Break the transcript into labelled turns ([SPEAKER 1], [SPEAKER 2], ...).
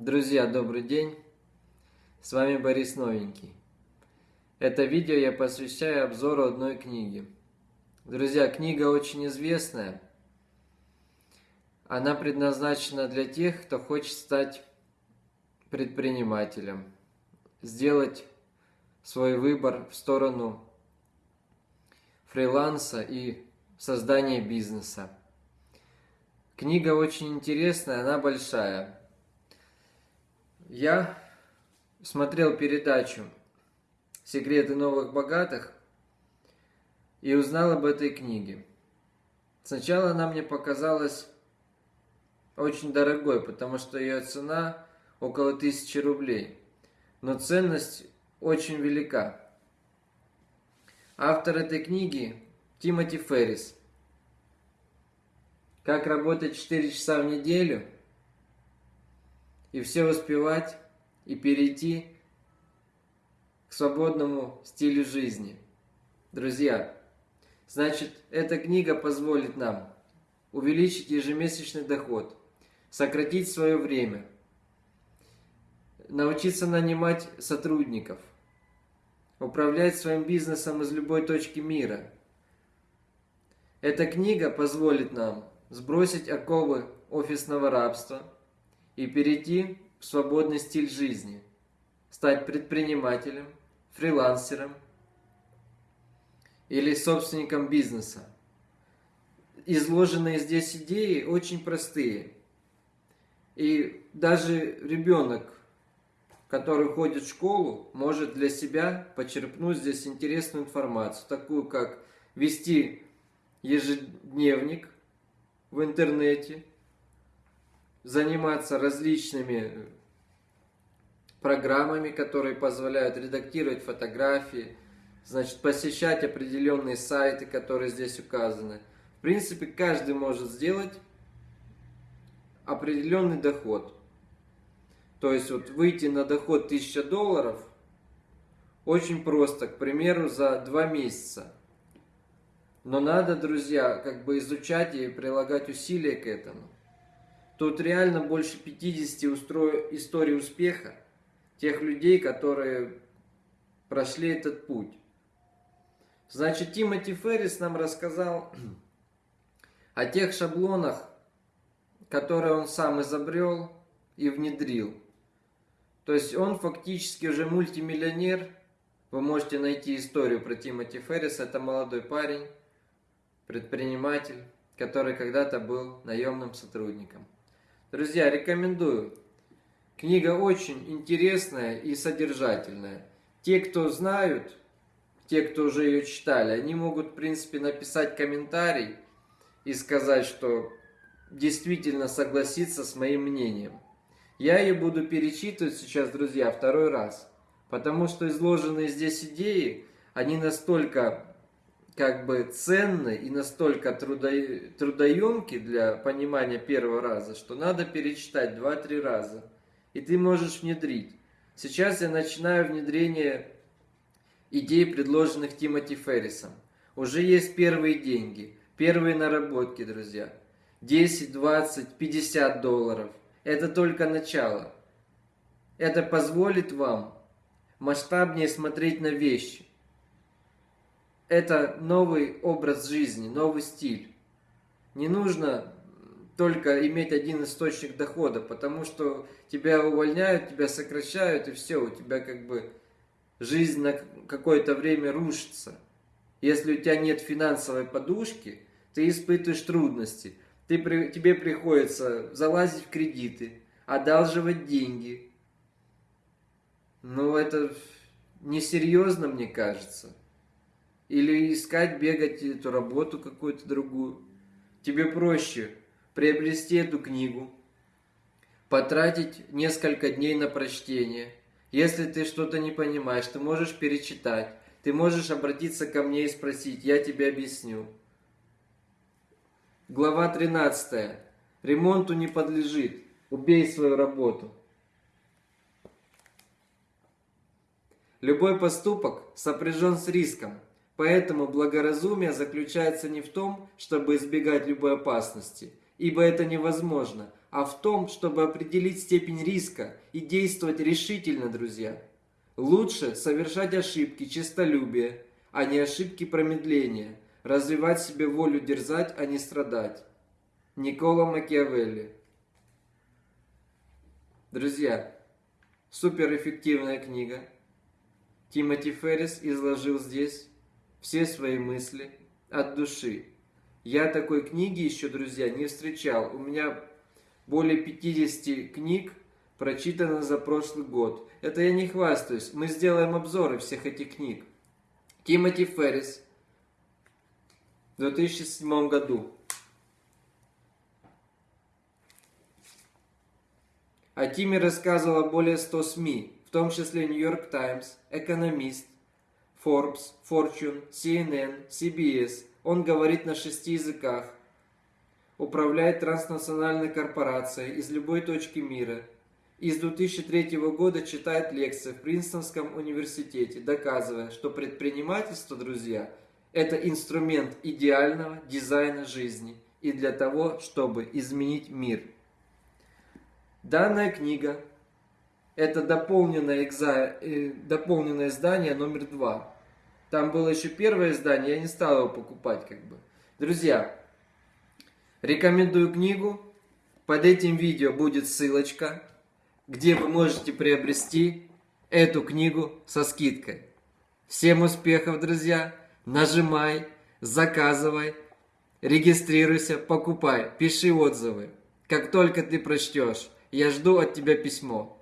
[SPEAKER 1] Друзья, добрый день! С вами Борис Новенький. Это видео я посвящаю обзору одной книги. Друзья, книга очень известная. Она предназначена для тех, кто хочет стать предпринимателем, сделать свой выбор в сторону фриланса и создания бизнеса. Книга очень интересная, она большая. Я смотрел передачу «Секреты новых богатых» и узнал об этой книге. Сначала она мне показалась очень дорогой, потому что ее цена около тысячи рублей. Но ценность очень велика. Автор этой книги Тимоти Феррис. Как работать 4 часа в неделю – и все успевать и перейти к свободному стилю жизни. Друзья, значит, эта книга позволит нам увеличить ежемесячный доход, сократить свое время, научиться нанимать сотрудников, управлять своим бизнесом из любой точки мира. Эта книга позволит нам сбросить оковы офисного рабства – и перейти в свободный стиль жизни, стать предпринимателем, фрилансером или собственником бизнеса. Изложенные здесь идеи очень простые. И даже ребенок, который ходит в школу, может для себя почерпнуть здесь интересную информацию, такую как вести ежедневник в интернете – заниматься различными программами, которые позволяют редактировать фотографии, значит, посещать определенные сайты, которые здесь указаны. В принципе, каждый может сделать определенный доход. То есть, вот выйти на доход 1000 долларов очень просто, к примеру, за 2 месяца. Но надо, друзья, как бы изучать и прилагать усилия к этому. Тут реально больше 50 устро... историй успеха тех людей, которые прошли этот путь. Значит, Тимоти Феррис нам рассказал о тех шаблонах, которые он сам изобрел и внедрил. То есть он фактически уже мультимиллионер. Вы можете найти историю про Тимоти Феррис. Это молодой парень, предприниматель, который когда-то был наемным сотрудником. Друзья, рекомендую. Книга очень интересная и содержательная. Те, кто знают, те, кто уже ее читали, они могут, в принципе, написать комментарий и сказать, что действительно согласиться с моим мнением. Я ее буду перечитывать сейчас, друзья, второй раз. Потому что изложенные здесь идеи, они настолько как бы ценны и настолько трудо, трудоемки для понимания первого раза, что надо перечитать два-три раза. И ты можешь внедрить. Сейчас я начинаю внедрение идей, предложенных Тимоти Феррисом. Уже есть первые деньги, первые наработки, друзья. 10, 20, 50 долларов. Это только начало. Это позволит вам масштабнее смотреть на вещи это новый образ жизни, новый стиль. Не нужно только иметь один источник дохода, потому что тебя увольняют, тебя сокращают, и все, у тебя как бы жизнь на какое-то время рушится. Если у тебя нет финансовой подушки, ты испытываешь трудности. Ты, тебе приходится залазить в кредиты, одалживать деньги. Ну, это несерьезно, мне кажется. Или искать, бегать эту работу какую-то другую. Тебе проще приобрести эту книгу, потратить несколько дней на прочтение. Если ты что-то не понимаешь, ты можешь перечитать. Ты можешь обратиться ко мне и спросить, я тебе объясню. Глава 13. Ремонту не подлежит. Убей свою работу. Любой поступок сопряжен с риском. Поэтому благоразумие заключается не в том, чтобы избегать любой опасности, ибо это невозможно, а в том, чтобы определить степень риска и действовать решительно, друзья. Лучше совершать ошибки честолюбия, а не ошибки промедления, развивать себе волю дерзать, а не страдать. Никола Макиавелли Друзья, суперэффективная книга. Тимоти Феррис изложил здесь все свои мысли от души. Я такой книги еще, друзья, не встречал. У меня более 50 книг прочитано за прошлый год. Это я не хвастаюсь. Мы сделаем обзоры всех этих книг. Тимоти Феррис в 2007 году. О Тиме рассказывало более 100 СМИ, в том числе York Times, Economist, Forbes, Fortune, CNN, CBS. Он говорит на шести языках, управляет транснациональной корпорацией из любой точки мира. И с 2003 года читает лекции в Принстонском университете, доказывая, что предпринимательство, друзья, это инструмент идеального дизайна жизни и для того, чтобы изменить мир. Данная книга – это дополненное, экза... э, дополненное издание номер два. Там было еще первое издание, я не стал его покупать как бы. Друзья, рекомендую книгу. Под этим видео будет ссылочка, где вы можете приобрести эту книгу со скидкой. Всем успехов, друзья! Нажимай, заказывай, регистрируйся, покупай, пиши отзывы. Как только ты прочтешь, я жду от тебя письмо.